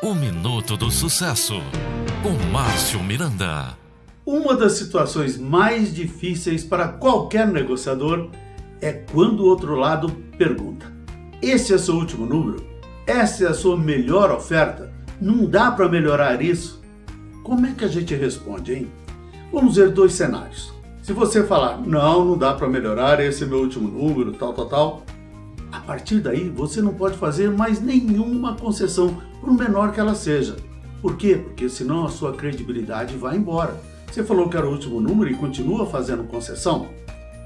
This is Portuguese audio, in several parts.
O Minuto do Sucesso, com Márcio Miranda. Uma das situações mais difíceis para qualquer negociador é quando o outro lado pergunta: Esse é seu último número? Essa é a sua melhor oferta? Não dá para melhorar isso? Como é que a gente responde, hein? Vamos ver dois cenários. Se você falar, não, não dá para melhorar, esse é meu último número, tal, tal, tal, a partir daí você não pode fazer mais nenhuma concessão, por menor que ela seja. Por quê? Porque senão a sua credibilidade vai embora. Você falou que era o último número e continua fazendo concessão?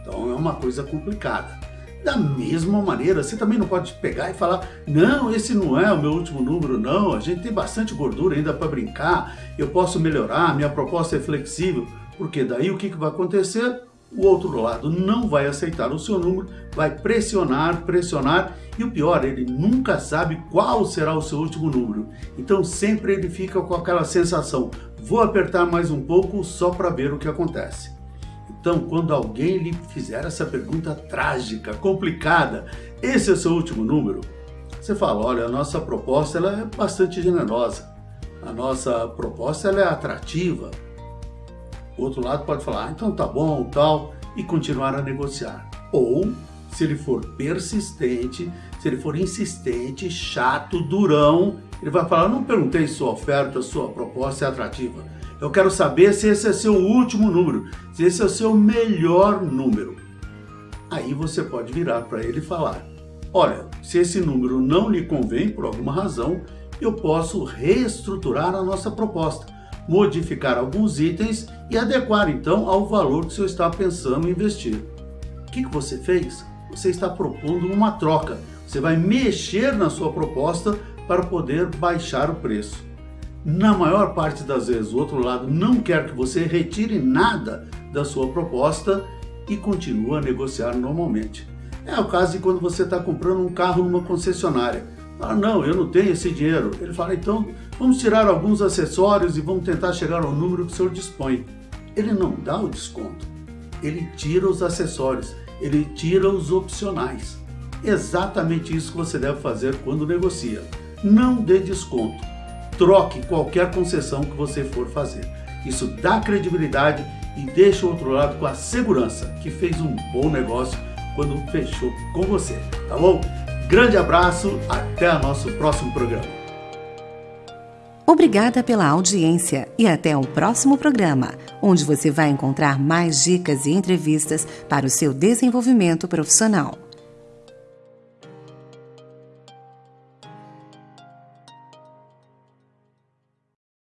Então é uma coisa complicada. Da mesma maneira, você também não pode pegar e falar: não, esse não é o meu último número, não. A gente tem bastante gordura ainda para brincar, eu posso melhorar, minha proposta é flexível. Porque daí o que, que vai acontecer? O outro lado não vai aceitar o seu número, vai pressionar, pressionar e o pior, ele nunca sabe qual será o seu último número. Então sempre ele fica com aquela sensação: vou apertar mais um pouco só para ver o que acontece. Então, quando alguém lhe fizer essa pergunta trágica, complicada, esse é o seu último número? Você fala: olha, a nossa proposta ela é bastante generosa, a nossa proposta ela é atrativa, o outro lado pode falar, ah, então tá bom, tal, e continuar a negociar. Ou, se ele for persistente, se ele for insistente, chato, durão, ele vai falar, não perguntei sua oferta, sua proposta é atrativa. Eu quero saber se esse é seu último número, se esse é o seu melhor número. Aí você pode virar para ele e falar: Olha, se esse número não lhe convém por alguma razão, eu posso reestruturar a nossa proposta modificar alguns itens e adequar então ao valor que você está pensando em investir. O que, que você fez? Você está propondo uma troca. Você vai mexer na sua proposta para poder baixar o preço. Na maior parte das vezes, o outro lado não quer que você retire nada da sua proposta e continua a negociar normalmente. É o caso de quando você está comprando um carro numa concessionária. Ah, não, eu não tenho esse dinheiro. Ele fala, então vamos tirar alguns acessórios e vamos tentar chegar ao número que o senhor dispõe. Ele não dá o desconto, ele tira os acessórios, ele tira os opcionais. Exatamente isso que você deve fazer quando negocia. Não dê desconto. Troque qualquer concessão que você for fazer. Isso dá credibilidade e deixa o outro lado com a segurança que fez um bom negócio quando fechou com você, tá bom? Grande abraço, até o nosso próximo programa. Obrigada pela audiência e até o próximo programa, onde você vai encontrar mais dicas e entrevistas para o seu desenvolvimento profissional.